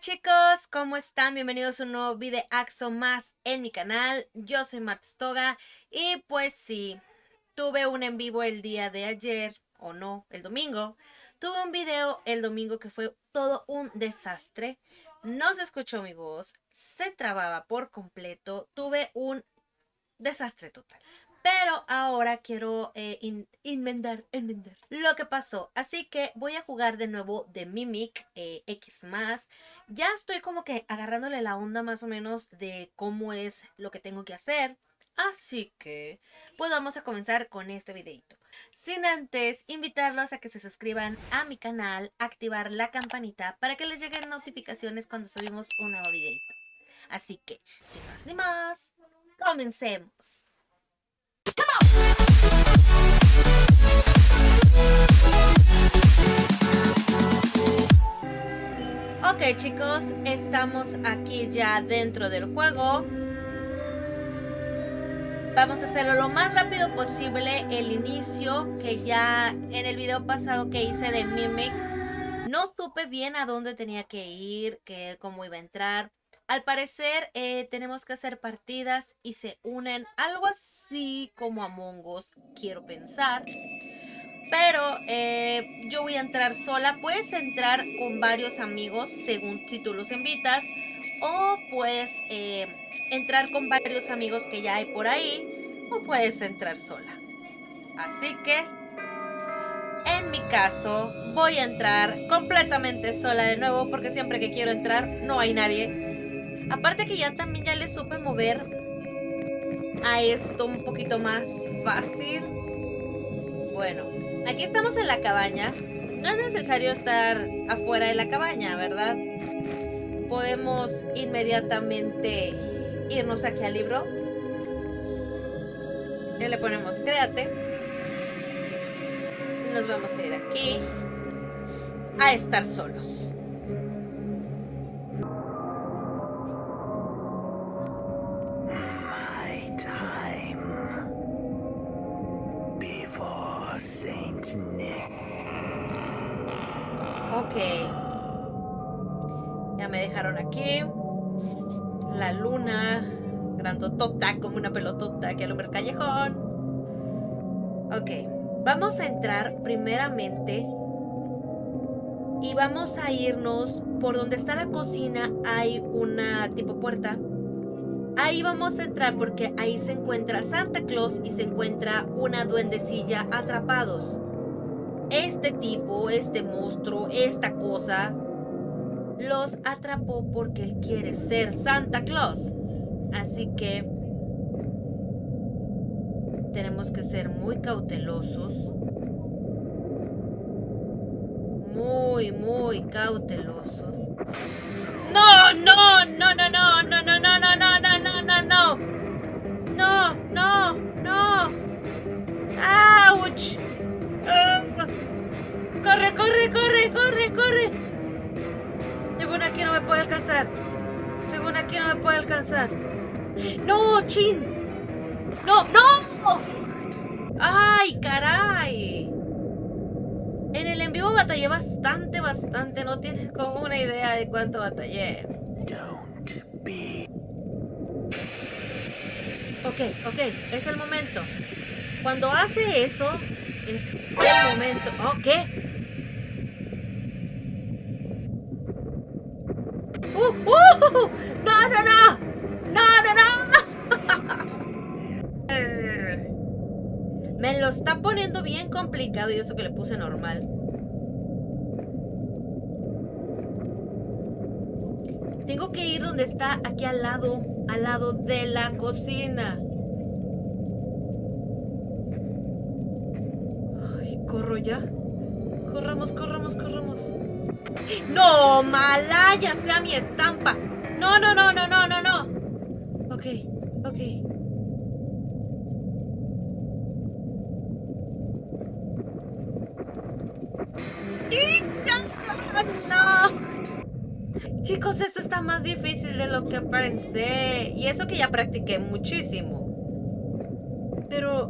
chicos, ¿cómo están? Bienvenidos a un nuevo videaxo más en mi canal. Yo soy Martstoga y pues sí, tuve un en vivo el día de ayer, o no, el domingo. Tuve un video el domingo que fue todo un desastre. No se escuchó mi voz, se trababa por completo, tuve un desastre total. Pero ahora quiero eh, inventar, lo que pasó. Así que voy a jugar de nuevo de Mimic eh, X+. Ya estoy como que agarrándole la onda más o menos de cómo es lo que tengo que hacer. Así que, pues vamos a comenzar con este videito. Sin antes, invitarlos a que se suscriban a mi canal, activar la campanita para que les lleguen notificaciones cuando subimos un nuevo videito. Así que, sin más ni más, comencemos. Ok chicos, estamos aquí ya dentro del juego. Vamos a hacerlo lo más rápido posible el inicio que ya en el video pasado que hice de Mimic no supe bien a dónde tenía que ir, que cómo iba a entrar. Al parecer eh, tenemos que hacer partidas y se unen algo así como Among Us, quiero pensar. Pero eh, yo voy a entrar sola. Puedes entrar con varios amigos según si tú los invitas. O puedes eh, entrar con varios amigos que ya hay por ahí. O puedes entrar sola. Así que en mi caso voy a entrar completamente sola de nuevo porque siempre que quiero entrar no hay nadie. Aparte que ya también ya le supe mover a esto un poquito más fácil. Bueno, aquí estamos en la cabaña. No es necesario estar afuera de la cabaña, ¿verdad? Podemos inmediatamente irnos aquí al libro. Ya le ponemos créate. Nos vamos a ir aquí a estar solos. Aquí. La luna. Grandotota como una pelotota que alumbra el callejón. Ok. Vamos a entrar primeramente. Y vamos a irnos por donde está la cocina. Hay una tipo puerta. Ahí vamos a entrar porque ahí se encuentra Santa Claus y se encuentra una duendecilla atrapados este tipo, este monstruo, esta cosa, los atrapó porque él quiere ser Santa Claus. Así que tenemos que ser muy cautelosos. Muy, muy cautelosos. No, no, no, no, no, no, no, no, no, no, no, no, no, no. No, no, no. ¡Auch! ¡Corre, corre, corre, corre, corre! Según aquí no me puede alcanzar. Según aquí no me puede alcanzar. ¡No, chin! ¡No, no! ¡Ay, caray! En el en vivo batallé bastante, bastante. No tienes como una idea de cuánto batallé. Ok, ok, es el momento. Cuando hace eso, es el momento. ¿Oh, y eso que le puse normal. Tengo que ir donde está aquí al lado, al lado de la cocina. ¿Corro ya? Corramos, corramos, corramos. ¡No! ¡Malaya sea mi estampa! No, no, no, no, no, no, no. Ok, ok. ¡No! Chicos, eso está más difícil de lo que pensé. Y eso que ya practiqué muchísimo. Pero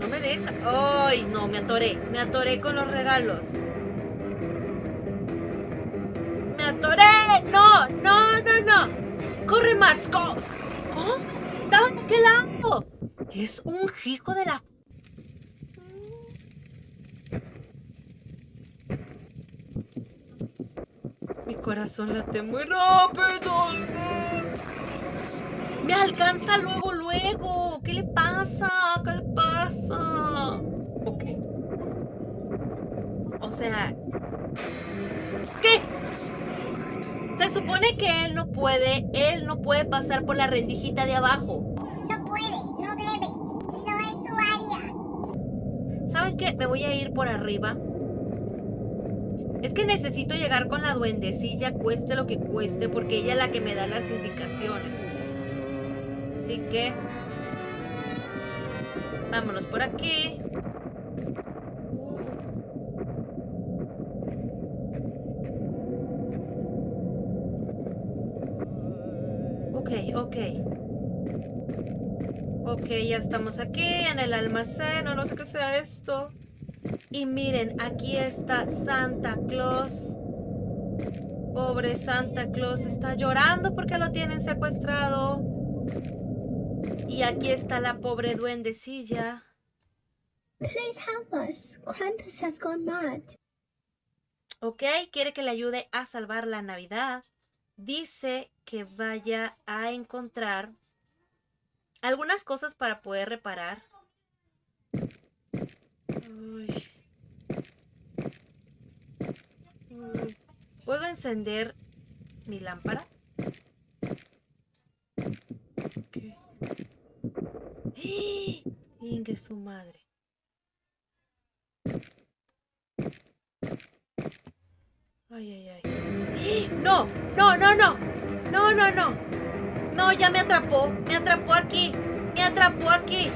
no me deja. ¡Ay! No, me atoré. Me atoré con los regalos. ¡Me atoré! ¡No! corre, Max. ¿Cómo? Estaba aquel lado. Es un hijo de la... corazón late muy rápido. Me alcanza luego, luego. ¿Qué le pasa? ¿Qué le pasa? Ok. O sea... ¿Qué? Se supone que él no puede, él no puede pasar por la rendijita de abajo. No puede, no debe. No es su área. ¿Saben qué? Me voy a ir por arriba. Que necesito llegar con la duendecilla, cueste lo que cueste, porque ella es la que me da las indicaciones. Así que... Vámonos por aquí. Ok, ok. Ok, ya estamos aquí en el almacén, no sé qué sea esto. Y miren, aquí está Santa Claus. Pobre Santa Claus está llorando porque lo tienen secuestrado. Y aquí está la pobre duendecilla. Please help us. Krampus has gone mad. Ok, quiere que le ayude a salvar la Navidad. Dice que vaya a encontrar algunas cosas para poder reparar. Uy. ¿Puedo encender mi lámpara? Ok. ¡Ah! Ingue su madre. Ay, ay, ay. ¡Ah! No, no, no, no. No, no, no. No, ya me atrapó. Me atrapó aquí. Me atrapó aquí.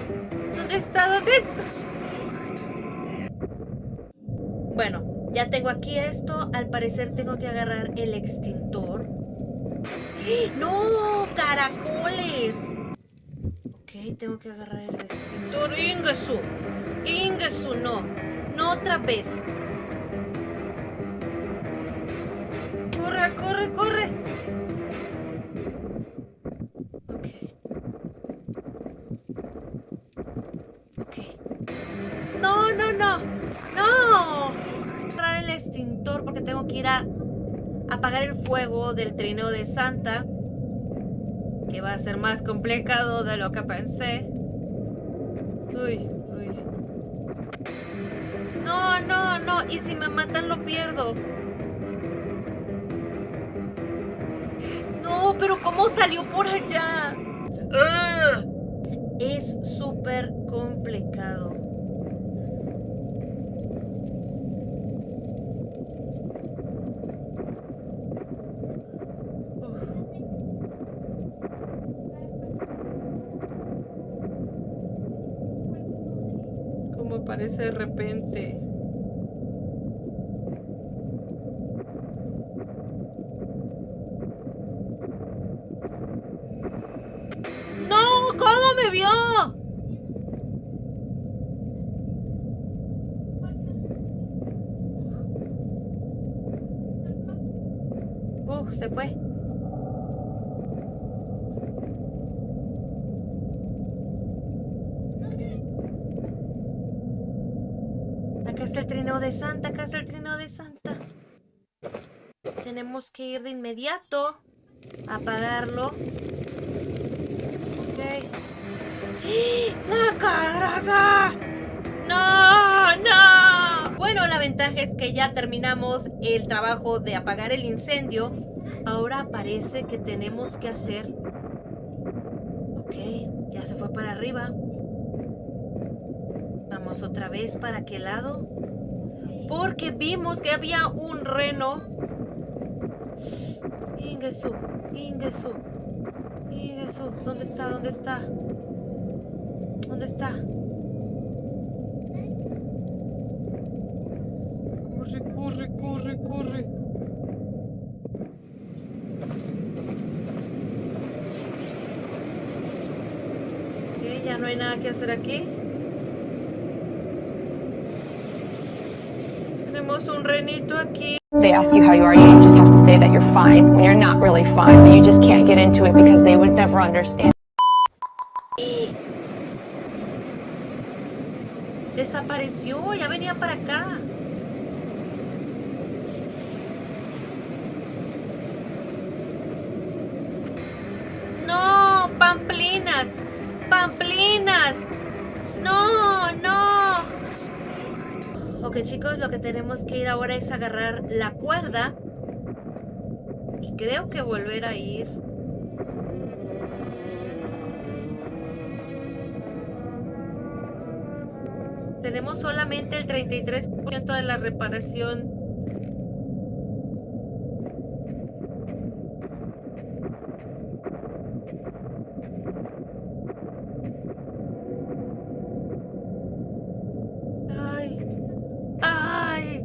¿Dónde está? ¿Dónde está? Bueno, ya tengo aquí esto. Al parecer tengo que agarrar el extintor. ¡No! ¡Caracoles! Ok, tengo que agarrar el extintor. ¡Ingesu! ¡Ingesu! No. No otra vez. ¡Corre, corre, corre! Apagar el fuego del trineo de Santa. Que va a ser más complicado de lo que pensé. Uy, uy. No, no, no. Y si me matan lo pierdo. No, pero ¿cómo salió por allá? ¡Ah! Es súper complicado. De repente. ¡No! ¿Cómo me vio? Uh, se fue. Acá está el trineo de Santa, acá está el trineo de Santa. Tenemos que ir de inmediato a apagarlo. Ok. ¡La! ¡No! ¡No! Bueno, la ventaja es que ya terminamos el trabajo de apagar el incendio. Ahora aparece que tenemos que hacer... Ok, ya se fue para arriba. Vamos otra vez para aquel lado. Porque vimos que había un reno. Ingesu, Ingesu, Ingesu. ¿Dónde está? ¿Dónde está? ¿Dónde está? Corre, corre, corre, corre. Ok, ya no hay nada que hacer aquí. Un renito aquí. they ask you how you are, you just have to say that you're fine when you're not really fine, but you just can't get into it because they would never understand. Desapareció, ya venía para acá. No, pamplinas, pamplinas. No, no. Ok chicos, lo que tenemos que ir ahora es agarrar la cuerda. Y creo que volver a ir. Tenemos solamente el 33% de la reparación. Ay, ay.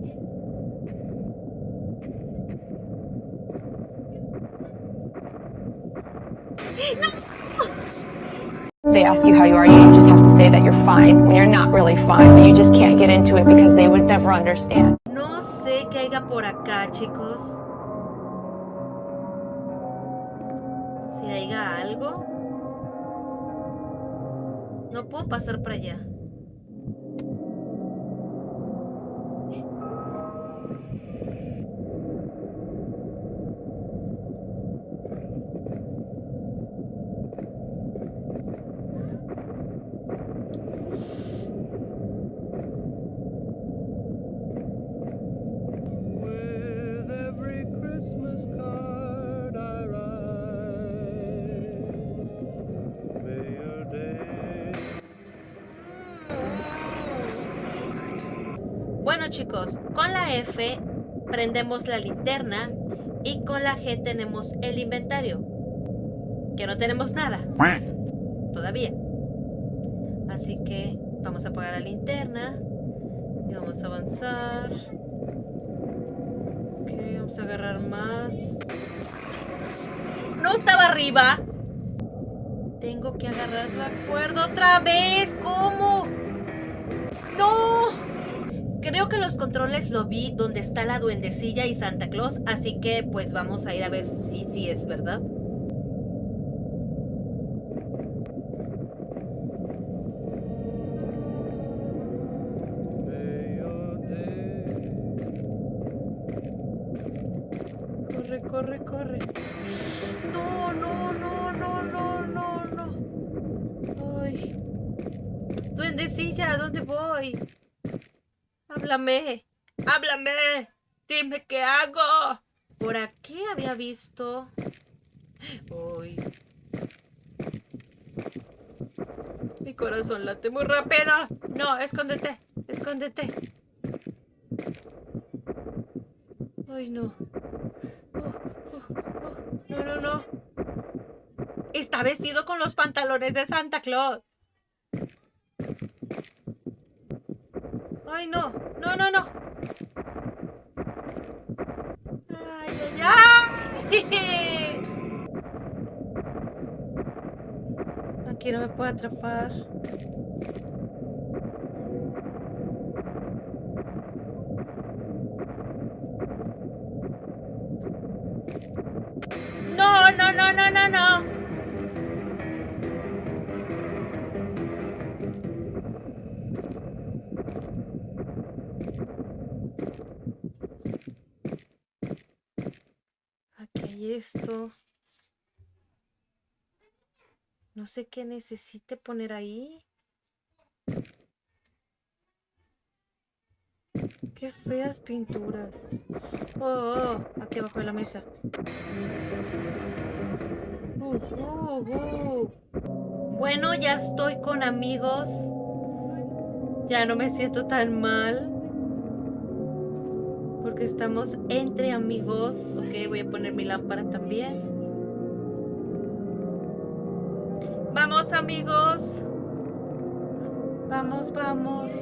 They ask you how you are, you just have to say that you're fine when you're not really fine, but you just can't get into it because they would never understand. No sé qué haya por acá, chicos. Si haya algo. No puedo pasar para allá. Bueno chicos, con la F prendemos la linterna y con la G tenemos el inventario. Que no tenemos nada. Todavía. Así que vamos a apagar la linterna y vamos a avanzar. Ok, vamos a agarrar más. No estaba arriba. Tengo que agarrar la cuerda otra vez. ¿Cómo? ¡No! Creo que los controles lo vi donde está la duendecilla y Santa Claus, así que pues vamos a ir a ver si sí es verdad. Corre, corre, corre. No, no, no, no, no, no, no. Ay. Duendecilla, ¿a dónde voy? Háblame. Háblame. Dime qué hago. Por aquí había visto. Uy. Mi corazón late muy rápido. No, escóndete. Escóndete. Ay, no. Oh, oh, oh. No, no, no. Está vestido con los pantalones de Santa Claus. Ay, no. No, no, no. Ay, ay, ay. Aquí no me puedo atrapar. Esto. No sé qué necesite poner ahí. Qué feas pinturas. Oh, oh, aquí abajo de la mesa. Uh, uh, uh. Bueno, ya estoy con amigos. Ya no me siento tan mal. Porque estamos entre amigos. Ok, voy a poner mi lámpara también. Vamos amigos. Vamos, vamos.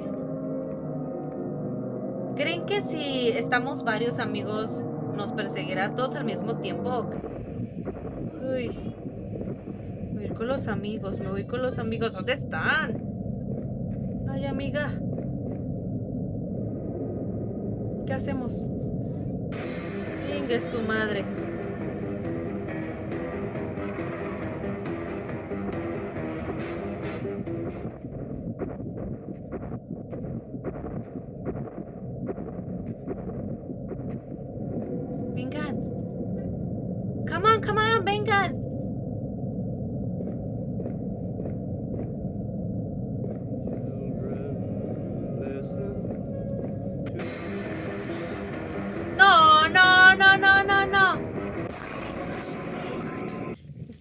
¿Creen que si estamos varios amigos nos perseguirá todos al mismo tiempo? Uy. Voy a ir con los amigos, me voy con los amigos. ¿Dónde están? Ay, amiga. ¿Qué hacemos? Ingue su madre.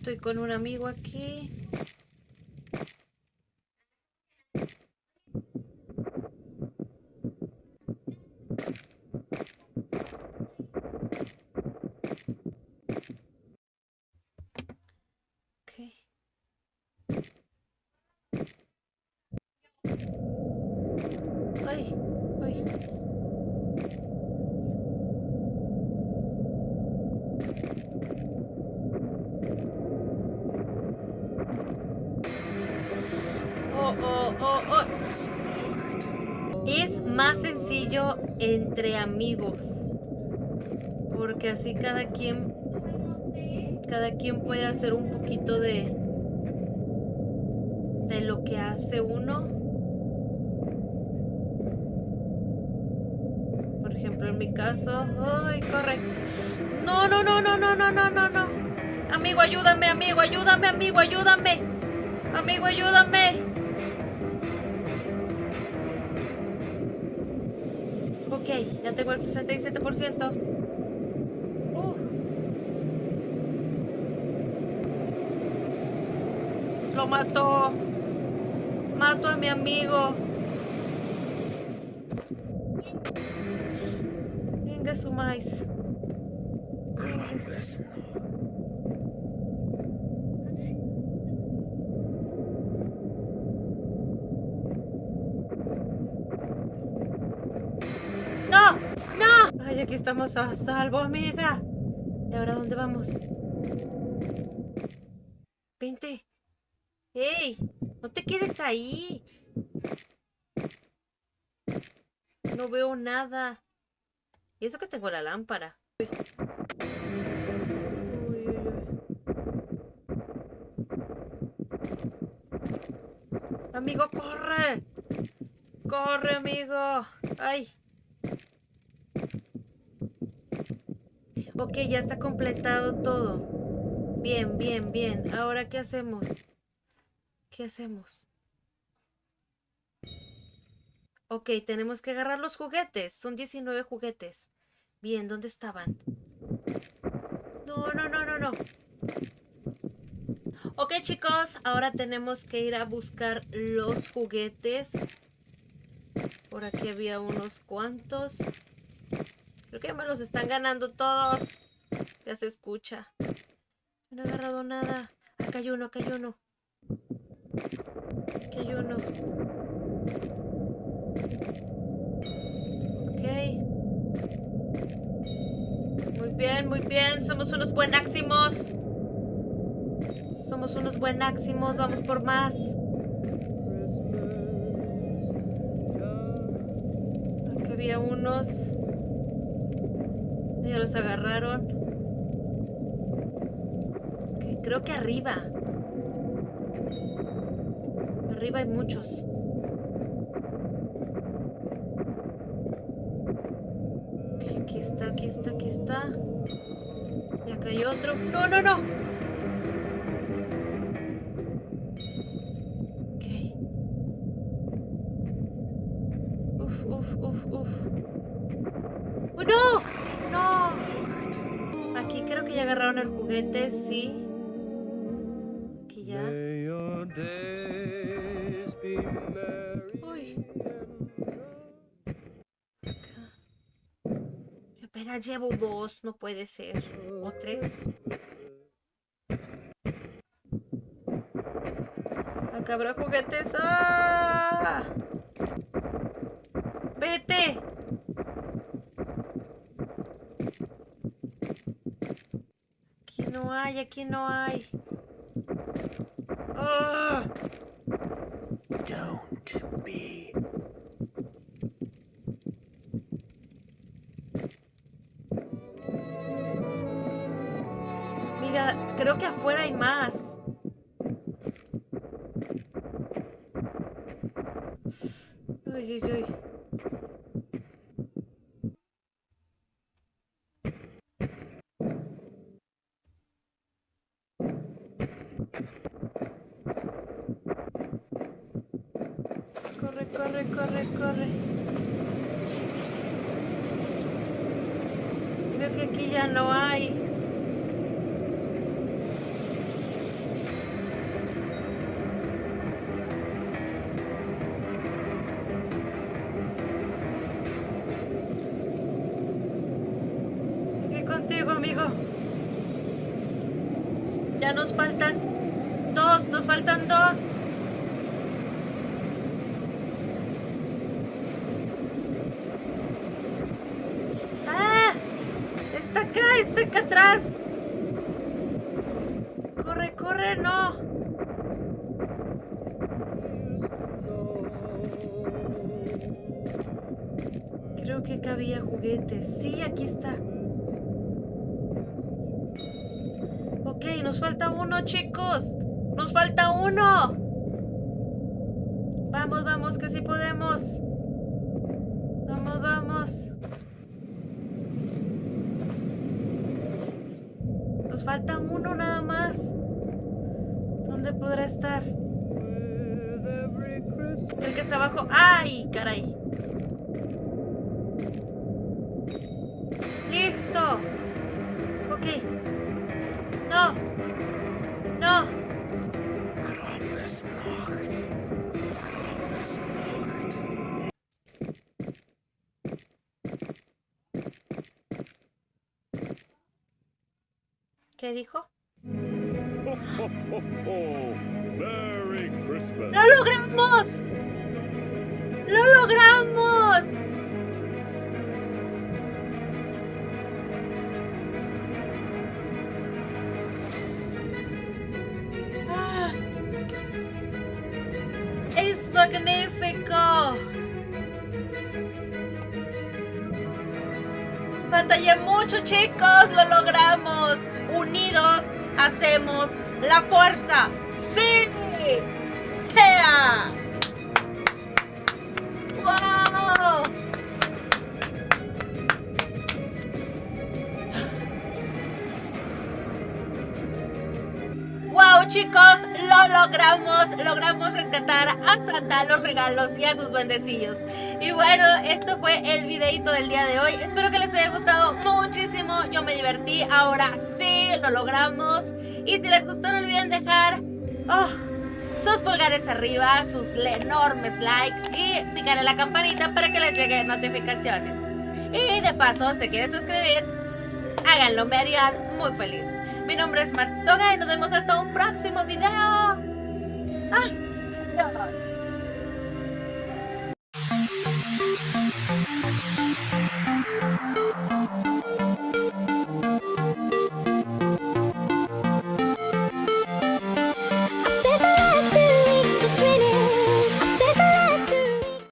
Estoy con un amigo aquí. Ok. Ay, ay. Oh, oh, oh, oh. Es más sencillo entre amigos. Porque así cada cada quien puede hacer un poquito de de lo que hace uno. Por ejemplo, en mi caso, ay, corre. No, no, no, no, no, no, no, no, no. Amigo, ayúdame, amigo, ayúdame, amigo, ayúdame. Amigo, ayúdame. Ok, ya tengo el 67%. Lo mató. Mato a mi amigo. Venga su maíz. ¡No! ¡No! Ay, aquí estamos a salvo, amiga. ¿Y ahora dónde vamos? ¡Ey! No te quedes ahí. No veo nada. Y eso que tengo la lámpara. Amigo, corre. Corre, amigo. Ay. Ok, ya está completado todo. Bien, bien, bien. Ahora, ¿qué hacemos? ¿Qué hacemos? Ok, tenemos que agarrar los juguetes. Son 19 juguetes. Bien, ¿dónde estaban? No, no, no, no, no. Ok, chicos, ahora tenemos que ir a buscar los juguetes. Por aquí había unos cuantos. Creo que me los están ganando todos. Ya se escucha. No he agarrado nada. Acá hay uno, acá hay uno. Aquí hay uno. Ok. Muy bien, muy bien. Somos unos buenáximos. Somos unos buenáximos. Vamos por más. Aquí había unos. Ya los agarraron. Creo que arriba. Arriba hay muchos. Aquí está, aquí está, aquí está. Y acá hay otro. ¡No, no, no! Ok. Uf, uf, uf, uf. ¡Oh, no! ¡No! Aquí creo que ya agarraron el juguete, sí. Aquí ya. May Uy. Apenas llevo dos, no puede ser. O tres. Acá habrá juguetes. ¡Ah! ¡Vete! Aquí no hay, aquí no hay. ¡Ah! Mira, creo que afuera hay más. Ya nos faltan dos, nos faltan dos. ¡Ah! Está acá, está acá atrás. Corre, corre, no. Creo que acá había juguetes. Sí, aquí está. Ok, nos falta uno, chicos. Nos falta uno. Vamos, vamos, que sí podemos. Vamos, vamos. Nos falta uno nada más. ¿Dónde podrá estar? El que está abajo. ¡Ay, caray! Dijo? Ho, ho, ho. Merry Christmas. ¡Lo logramos! ¡Lo logramos! ¡Ah! ¡Es magnífico! Batallé mucho, chicos, lo logramos. Hacemos la fuerza. ¡Sí! ¡Sea! ¡Wow! ¡Wow, chicos! Lo logramos. Logramos rescatar a Santa, los regalos y a sus duendecillos. Y bueno, esto fue el videito del día de hoy. Espero que les haya gustado muchísimo. Yo me divertí. Ahora sí, lo logramos. Y si les gustó, no olviden dejar oh, sus pulgares arriba, sus enormes likes y picar en la campanita para que les lleguen notificaciones. Y de paso, si quieren suscribir, háganlo, me harían muy feliz. Mi nombre es Max Toga y nos vemos hasta un próximo video.